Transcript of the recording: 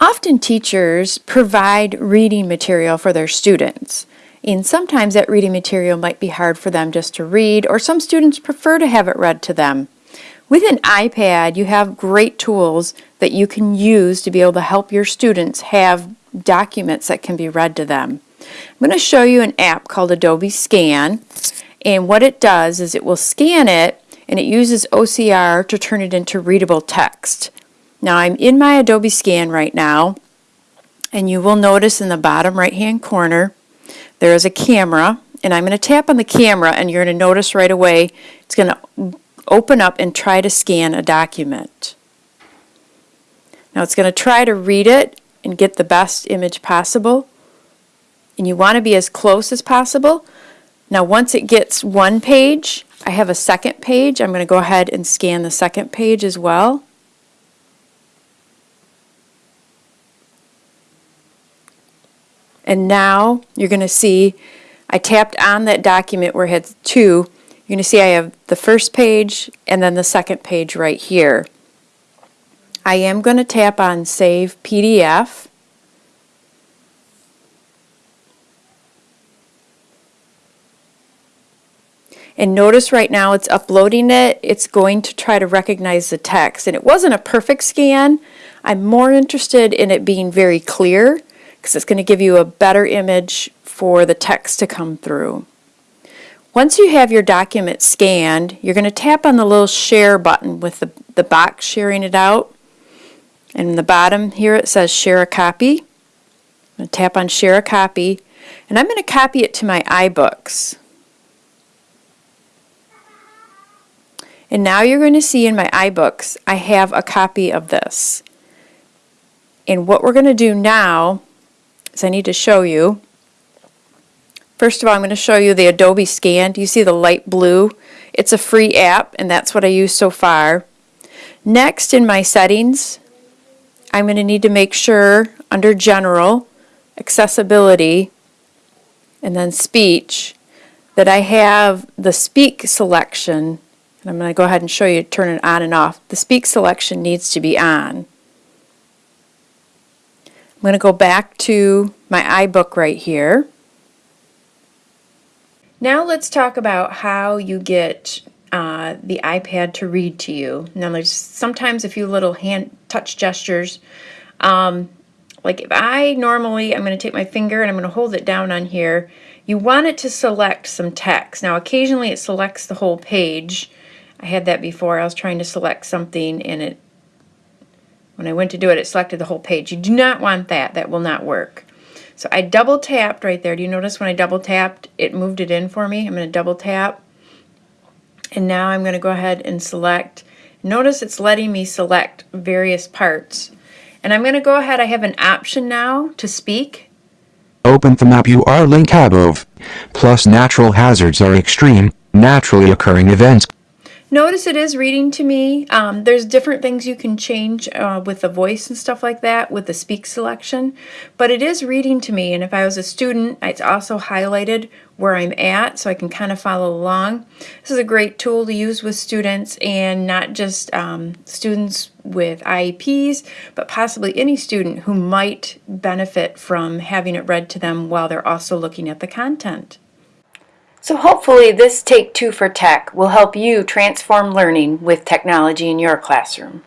Often teachers provide reading material for their students. And sometimes that reading material might be hard for them just to read, or some students prefer to have it read to them. With an iPad, you have great tools that you can use to be able to help your students have documents that can be read to them. I'm going to show you an app called Adobe Scan, and what it does is it will scan it and it uses OCR to turn it into readable text. Now I'm in my Adobe Scan right now, and you will notice in the bottom right hand corner there is a camera, and I'm going to tap on the camera and you're going to notice right away it's going to open up and try to scan a document. Now it's going to try to read it and get the best image possible. And you want to be as close as possible. Now once it gets one page, I have a second page. I'm going to go ahead and scan the second page as well. And now you're going to see I tapped on that document where it had two. You're going to see I have the first page and then the second page right here. I am going to tap on Save PDF. And notice right now it's uploading it. It's going to try to recognize the text. And it wasn't a perfect scan. I'm more interested in it being very clear because it's going to give you a better image for the text to come through. Once you have your document scanned, you're going to tap on the little share button with the, the box sharing it out. And in the bottom here it says share a copy. I'm going to tap on share a copy and I'm going to copy it to my iBooks. And now you're going to see in my iBooks I have a copy of this. And what we're going to do now is I need to show you. First of all, I'm going to show you the Adobe Scan. Do you see the light blue? It's a free app, and that's what I use so far. Next, in my settings, I'm going to need to make sure under General, Accessibility, and then Speech, that I have the Speak selection. And I'm going to go ahead and show you turn it on and off. The Speak selection needs to be on. I'm going to go back to my iBook right here. Now let's talk about how you get uh, the iPad to read to you. Now there's sometimes a few little hand touch gestures. Um, like if I normally, I'm going to take my finger and I'm going to hold it down on here. You want it to select some text. Now occasionally it selects the whole page. I had that before. I was trying to select something and it when I went to do it, it selected the whole page. You do not want that. That will not work. So I double tapped right there. Do you notice when I double tapped, it moved it in for me? I'm going to double tap. And now I'm going to go ahead and select. Notice it's letting me select various parts. And I'm going to go ahead. I have an option now to speak. Open the map URL link above. Plus natural hazards are extreme, naturally occurring events. Notice it is reading to me. Um, there's different things you can change uh, with the voice and stuff like that with the speak selection, but it is reading to me. And if I was a student, it's also highlighted where I'm at so I can kind of follow along. This is a great tool to use with students and not just um, students with IEPs, but possibly any student who might benefit from having it read to them while they're also looking at the content. So hopefully this Take Two for Tech will help you transform learning with technology in your classroom.